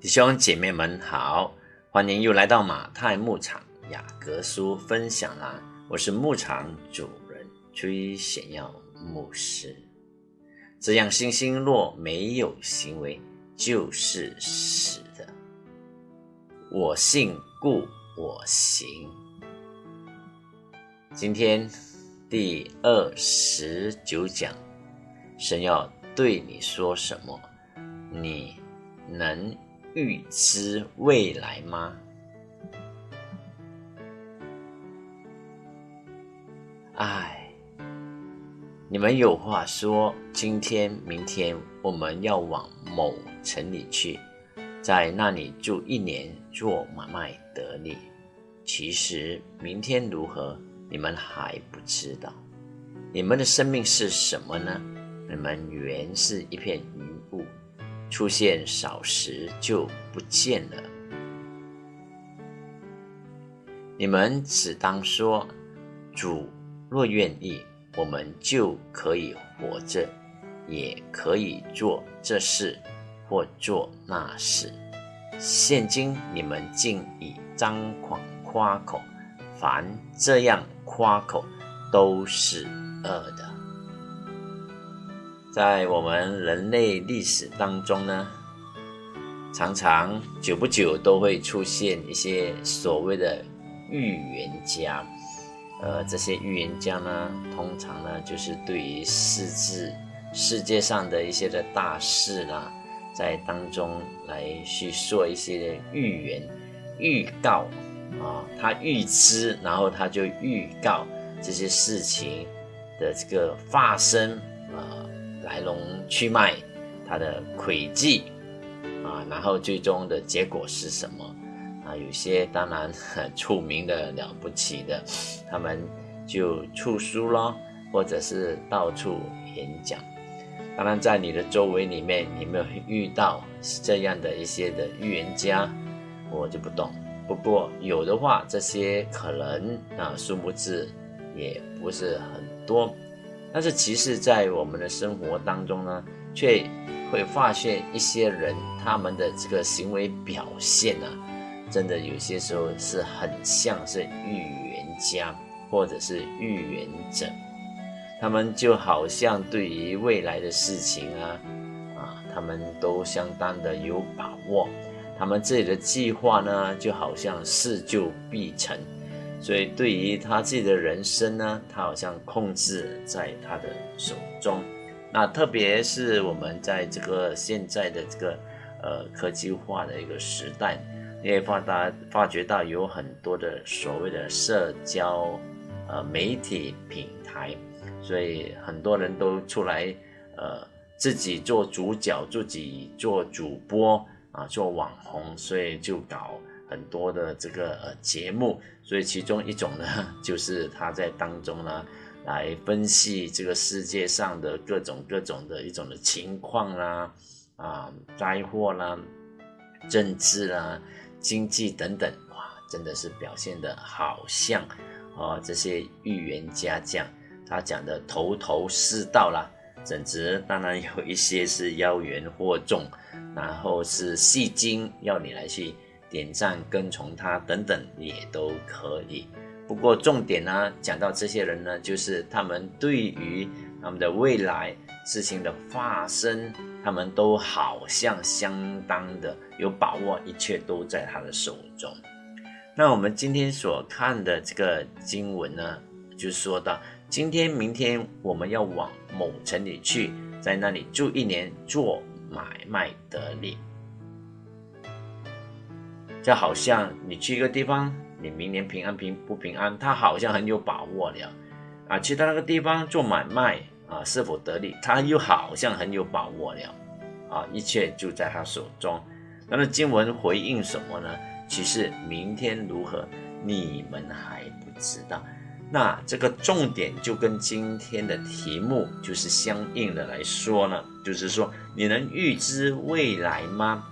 弟兄姐妹们好，欢迎又来到马太牧场雅各书分享啦！我是牧场主人崔显耀牧师。这样信心若没有行为，就是死的。我信故我行。今天第二十九讲，神要对你说什么？你能？预知未来吗？哎，你们有话说。今天、明天我们要往某城里去，在那里住一年，做买卖得利。其实明天如何，你们还不知道。你们的生命是什么呢？你们原是一片云。出现少时就不见了。你们只当说：“主若愿意，我们就可以活着，也可以做这事或做那事。”现今你们竟以张狂夸口，凡这样夸口，都是恶的。在我们人类历史当中呢，常常久不久都会出现一些所谓的预言家。呃，这些预言家呢，通常呢就是对于世治世界上的一些的大事啦，在当中来去做一些预言、预告啊，他预知，然后他就预告这些事情的这个发生啊。来龙去脉，它的轨迹啊，然后最终的结果是什么啊？有些当然很出名的了不起的，他们就出书咯，或者是到处演讲。当然，在你的周围里面，你没有遇到这样的一些的预言家，我就不懂。不过有的话，这些可能啊，数目字也不是很多。但是其实，在我们的生活当中呢，却会发现一些人他们的这个行为表现啊，真的有些时候是很像是预言家或者是预言者，他们就好像对于未来的事情啊，啊，他们都相当的有把握，他们自己的计划呢，就好像事就必成。所以，对于他自己的人生呢，他好像控制在他的手中。那特别是我们在这个现在的这个呃科技化的一个时代，你也发达发觉到有很多的所谓的社交呃媒体平台，所以很多人都出来呃自己做主角，自己做主播啊，做网红，所以就搞。很多的这个呃节目，所以其中一种呢，就是他在当中呢，来分析这个世界上的各种各种的一种的情况啦，啊，灾祸啦，政治啦，经济等等，哇，真的是表现的好像啊，这些预言家讲，他讲的头头是道啦，简直当然有一些是妖言惑众，然后是戏精要你来去。点赞、跟从他等等也都可以。不过重点呢，讲到这些人呢，就是他们对于他们的未来事情的发生，他们都好像相当的有把握，一切都在他的手中。那我们今天所看的这个经文呢，就说到今天、明天我们要往某城里去，在那里住一年，做买卖得利。就好像你去一个地方，你明年平安平不平安，他好像很有把握了啊。去到那个地方做买卖啊，是否得利，他又好像很有把握了啊。一切就在他手中。那么经文回应什么呢？其实明天如何，你们还不知道。那这个重点就跟今天的题目就是相应的来说呢，就是说你能预知未来吗？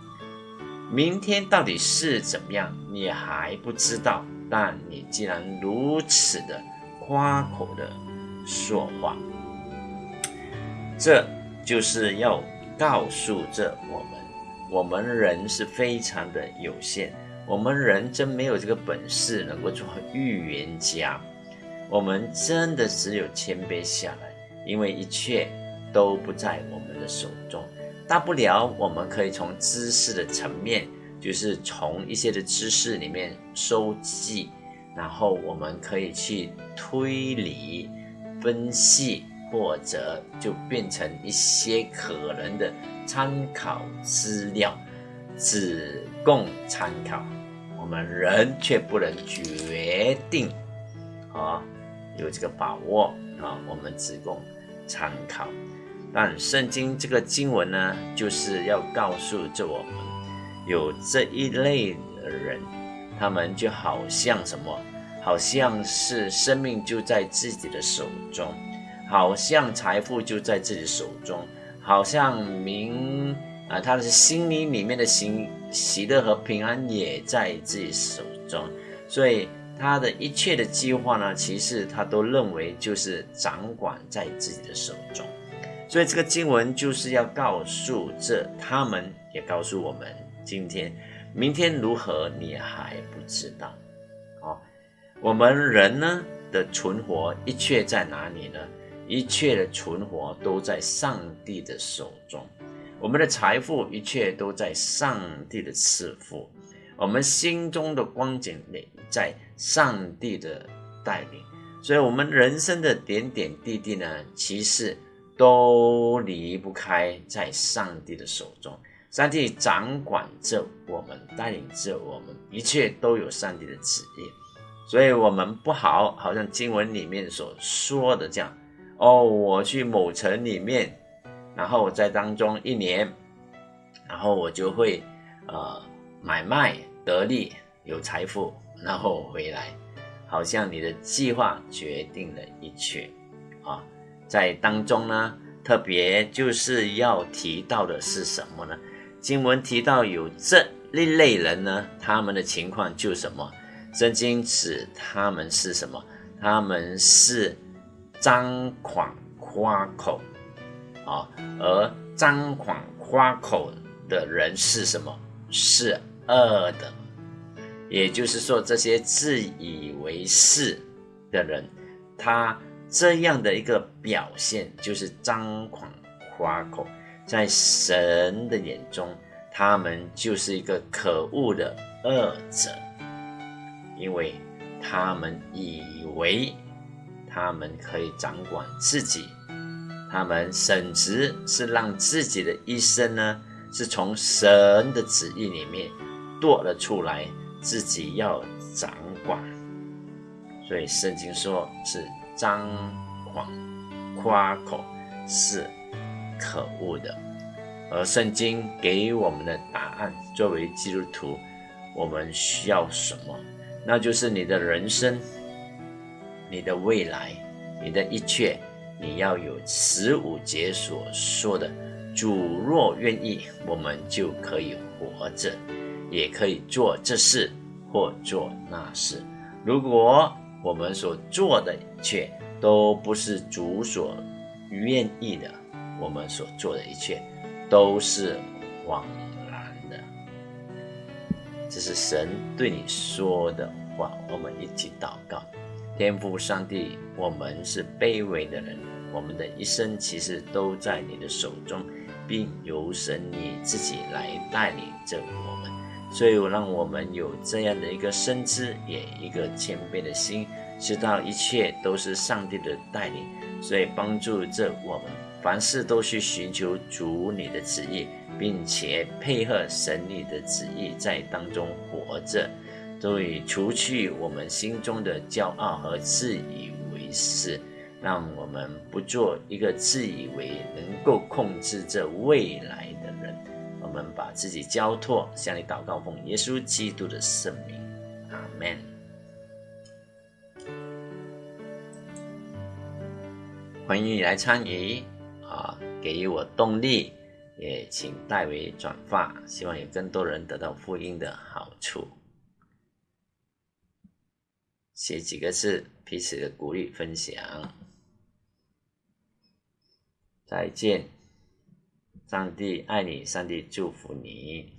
明天到底是怎么样，你还不知道。但你既然如此的夸口的说话，这就是要告诉着我们，我们人是非常的有限，我们人真没有这个本事能够做预言家。我们真的只有谦卑下来，因为一切都不在我们的手中。大不了我们可以从知识的层面，就是从一些的知识里面收集，然后我们可以去推理、分析，或者就变成一些可能的参考资料，只供参考。我们人却不能决定，啊。有这个把握啊，我们只供参考。但圣经这个经文呢，就是要告诉着我们，有这一类的人，他们就好像什么，好像是生命就在自己的手中，好像财富就在自己手中，好像名啊，他的心灵里面的喜喜乐和平安也在自己手中，所以。他的一切的计划呢，其实他都认为就是掌管在自己的手中，所以这个经文就是要告诉这他们，也告诉我们，今天、明天如何，你还不知道。哦，我们人呢的存活，一切在哪里呢？一切的存活都在上帝的手中，我们的财富，一切都在上帝的赐福。我们心中的光景也，在上帝的带领，所以，我们人生的点点滴滴呢，其实都离不开在上帝的手中。上帝掌管着我们，带领着我们，一切都有上帝的旨意。所以，我们不好，好像经文里面所说的这样：哦，我去某城里面，然后在当中一年，然后我就会，呃。买卖得利，有财富，然后回来，好像你的计划决定了一切啊！在当中呢，特别就是要提到的是什么呢？经文提到有这一类人呢，他们的情况就什么？圣经指他们是什么？他们是张狂夸口啊！而张狂夸口的人是什么？是。恶的，也就是说，这些自以为是的人，他这样的一个表现，就是张狂夸口，在神的眼中，他们就是一个可恶的恶者，因为他们以为他们可以掌管自己，他们甚至是让自己的一生呢，是从神的旨意里面。做了出来，自己要掌管，所以圣经说是张狂夸口是可恶的，而圣经给我们的答案，作为基督徒，我们需要什么？那就是你的人生、你的未来、你的一切，你要有十五节所说的：主若愿意，我们就可以活着。也可以做这事或做那事。如果我们所做的一切都不是主所愿意的，我们所做的一切都是枉然的。这是神对你说的话。我们一起祷告：天父上帝，我们是卑微的人，我们的一生其实都在你的手中，并由神你自己来带领着我们。所以，让我们有这样的一个深知，也一个谦卑的心，知道一切都是上帝的带领。所以，帮助着我们凡事都去寻求主你的旨意，并且配合神你的旨意在当中活着，所以除去我们心中的骄傲和自以为是，让我们不做一个自以为能够控制这未来的人。我们把自己交托，向你祷告，奉耶稣基督的圣名，阿门。欢迎你来参与啊，给予我动力，也请代为转发，希望有更多人得到福音的好处。写几个字，彼此的鼓励分享。再见。上帝爱你，上帝祝福你。